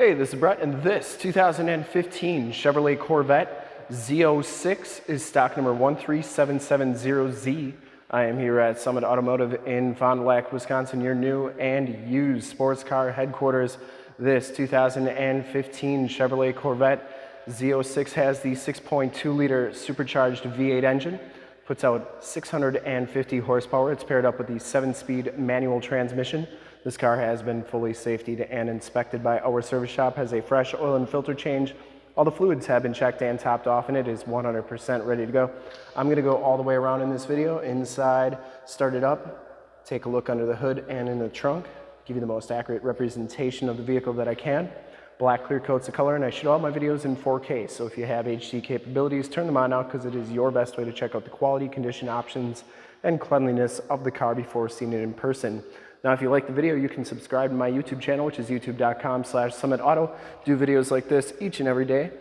Hey, this is Brett, and this 2015 Chevrolet Corvette Z06 is stock number 13770Z. I am here at Summit Automotive in Fond du Lac, Wisconsin, your new and used sports car headquarters. This 2015 Chevrolet Corvette Z06 has the 6.2 liter supercharged V8 engine, puts out 650 horsepower. It's paired up with the 7 speed manual transmission. This car has been fully safetied and inspected by our service shop, has a fresh oil and filter change. All the fluids have been checked and topped off and it is 100% ready to go. I'm gonna go all the way around in this video, inside, start it up, take a look under the hood and in the trunk, give you the most accurate representation of the vehicle that I can. Black clear coats the color and I shoot all my videos in 4K. So if you have HD capabilities, turn them on now because it is your best way to check out the quality, condition options, and cleanliness of the car before seeing it in person. Now, if you like the video, you can subscribe to my YouTube channel, which is youtube.com slash summitauto. Do videos like this each and every day.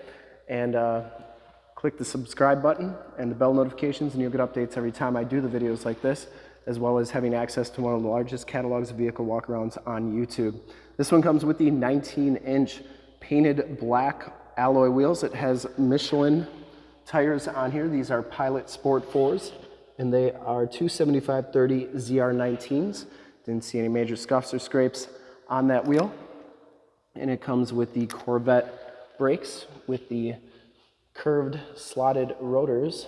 And uh, click the subscribe button and the bell notifications, and you'll get updates every time I do the videos like this, as well as having access to one of the largest catalogs of vehicle walkarounds on YouTube. This one comes with the 19-inch painted black alloy wheels. It has Michelin tires on here. These are Pilot Sport 4s, and they are 275-30 ZR19s. Didn't see any major scuffs or scrapes on that wheel. And it comes with the Corvette brakes with the curved slotted rotors.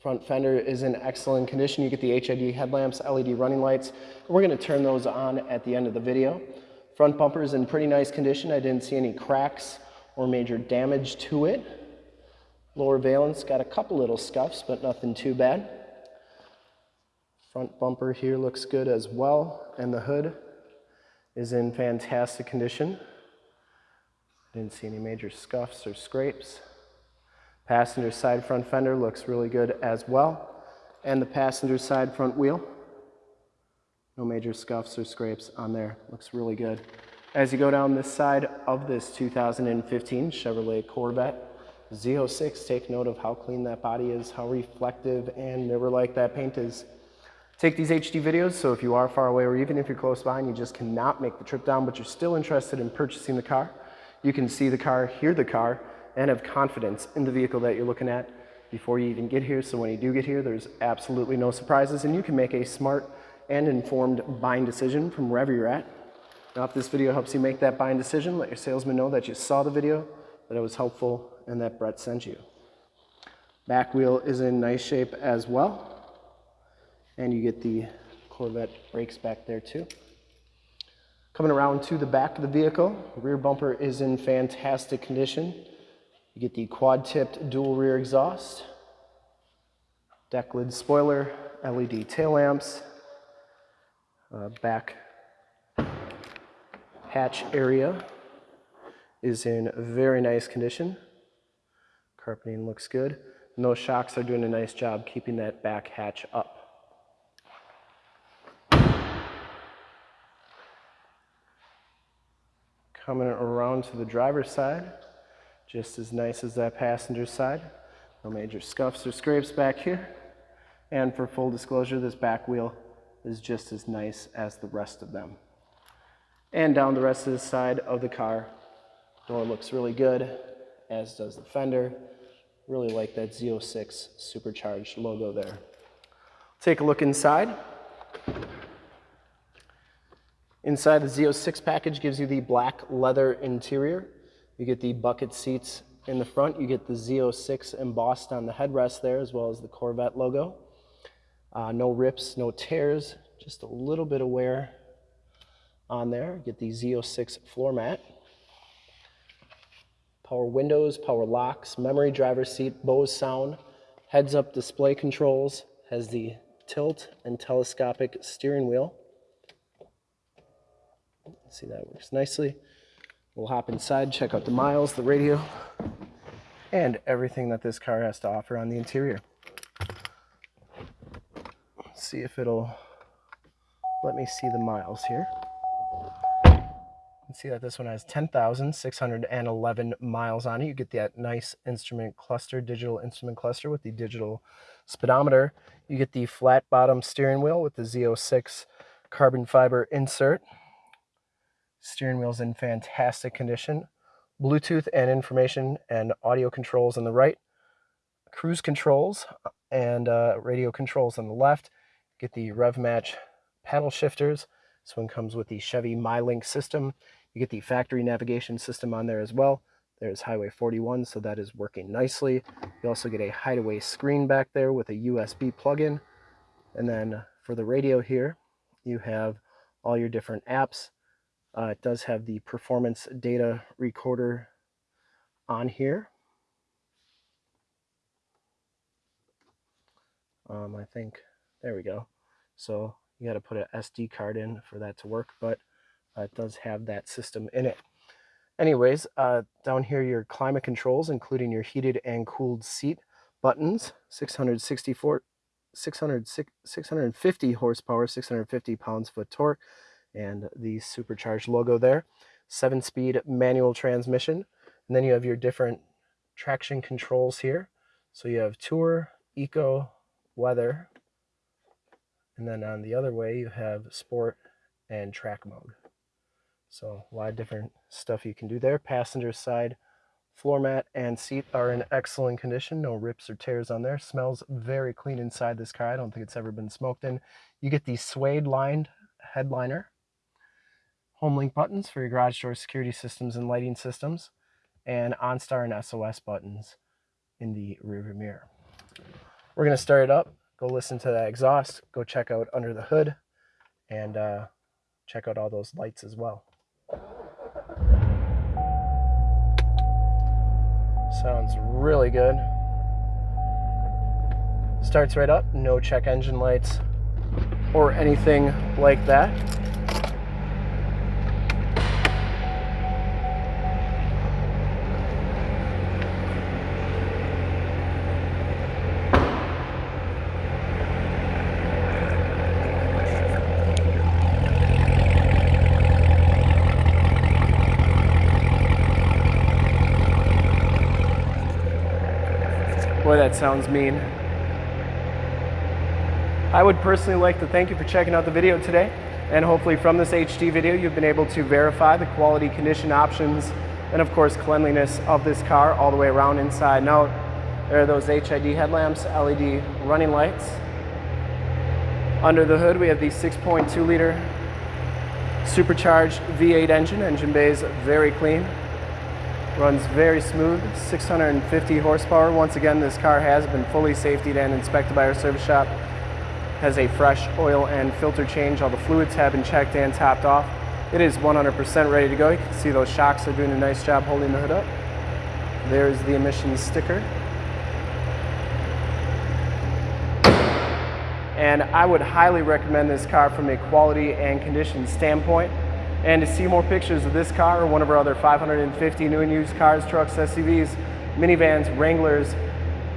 Front fender is in excellent condition. You get the HID headlamps, LED running lights. We're gonna turn those on at the end of the video. Front bumper is in pretty nice condition. I didn't see any cracks or major damage to it. Lower valence got a couple little scuffs, but nothing too bad. Front bumper here looks good as well, and the hood is in fantastic condition. Didn't see any major scuffs or scrapes. Passenger side front fender looks really good as well. And the passenger side front wheel, no major scuffs or scrapes on there. Looks really good. As you go down this side of this 2015 Chevrolet Corvette Z06, take note of how clean that body is, how reflective and mirror-like that paint is. Take these HD videos, so if you are far away or even if you're close by and you just cannot make the trip down, but you're still interested in purchasing the car, you can see the car, hear the car, and have confidence in the vehicle that you're looking at before you even get here. So when you do get here, there's absolutely no surprises and you can make a smart and informed buying decision from wherever you're at. Now, if this video helps you make that buying decision, let your salesman know that you saw the video, that it was helpful, and that Brett sent you. Back wheel is in nice shape as well. And you get the Corvette brakes back there too. Coming around to the back of the vehicle, rear bumper is in fantastic condition. You get the quad-tipped dual rear exhaust, deck lid spoiler, LED tail lamps, uh, back hatch area is in very nice condition. Carpeting looks good. And those shocks are doing a nice job keeping that back hatch up. Coming around to the driver's side, just as nice as that passenger side. No major scuffs or scrapes back here. And for full disclosure, this back wheel is just as nice as the rest of them. And down the rest of the side of the car, door looks really good, as does the fender. Really like that Z06 supercharged logo there. Take a look inside. Inside the Z06 package gives you the black leather interior. You get the bucket seats in the front. You get the Z06 embossed on the headrest there as well as the Corvette logo. Uh, no rips, no tears, just a little bit of wear on there. Get the Z06 floor mat. Power windows, power locks, memory driver seat, Bose sound, heads up display controls, has the tilt and telescopic steering wheel. See, that works nicely. We'll hop inside, check out the miles, the radio, and everything that this car has to offer on the interior. See if it'll let me see the miles here. see that this one has 10,611 miles on it. You get that nice instrument cluster, digital instrument cluster with the digital speedometer. You get the flat bottom steering wheel with the Z06 carbon fiber insert. Steering wheel's in fantastic condition. Bluetooth and information and audio controls on the right. Cruise controls and uh, radio controls on the left. Get the rev match paddle shifters. This one comes with the Chevy MyLink system. You get the factory navigation system on there as well. There's Highway 41, so that is working nicely. You also get a hideaway screen back there with a USB plug-in. And then for the radio here, you have all your different apps. Uh, it does have the performance data recorder on here. Um, I think, there we go. So you got to put an SD card in for that to work, but uh, it does have that system in it. Anyways, uh, down here your climate controls, including your heated and cooled seat buttons, 664, 600, 650 horsepower, 650 pounds-foot torque, and the supercharged logo there. Seven-speed manual transmission. And then you have your different traction controls here. So you have Tour, Eco, Weather, and then on the other way you have Sport and Track mode. So a lot of different stuff you can do there. Passenger side floor mat and seat are in excellent condition. No rips or tears on there. Smells very clean inside this car. I don't think it's ever been smoked in. You get the suede lined headliner. Home link buttons for your garage door security systems and lighting systems. And OnStar and SOS buttons in the rearview mirror. We're going to start it up. Go listen to that exhaust. Go check out under the hood. And uh, check out all those lights as well. Sounds really good. Starts right up, no check engine lights or anything like that. That sounds mean. I would personally like to thank you for checking out the video today. And hopefully from this HD video, you've been able to verify the quality condition options and of course cleanliness of this car all the way around inside and out. There are those HID headlamps, LED running lights. Under the hood, we have the 6.2 liter supercharged V8 engine. Engine bay is very clean. Runs very smooth, 650 horsepower. Once again, this car has been fully safetied and inspected by our service shop. Has a fresh oil and filter change. All the fluids have been checked and topped off. It is 100% ready to go. You can see those shocks are doing a nice job holding the hood up. There's the emissions sticker. And I would highly recommend this car from a quality and condition standpoint. And to see more pictures of this car or one of our other 550 new and used cars, trucks, SUVs, minivans, Wranglers,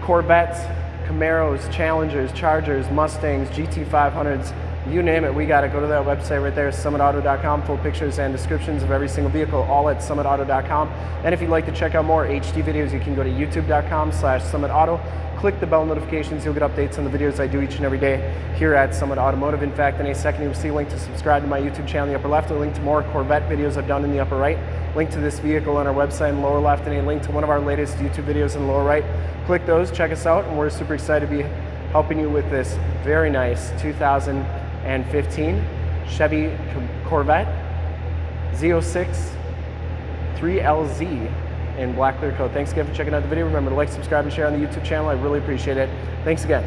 Corvettes, Camaros, Challengers, Chargers, Mustangs, GT500s, you name it, we got it. Go to that website right there, summitauto.com, full pictures and descriptions of every single vehicle, all at summitauto.com. And if you'd like to check out more HD videos, you can go to youtube.com slash summitauto. Click the bell notifications, you'll get updates on the videos I do each and every day here at Summit Automotive. In fact, in a second, you'll see a link to subscribe to my YouTube channel in the upper left, a link to more Corvette videos I've done in the upper right, link to this vehicle on our website in the lower left, and a link to one of our latest YouTube videos in the lower right. Click those, check us out, and we're super excited to be helping you with this very nice 2000 and 15 Chevy Corvette Z06 3LZ in black clear coat. Thanks again for checking out the video. Remember to like, subscribe, and share on the YouTube channel. I really appreciate it. Thanks again.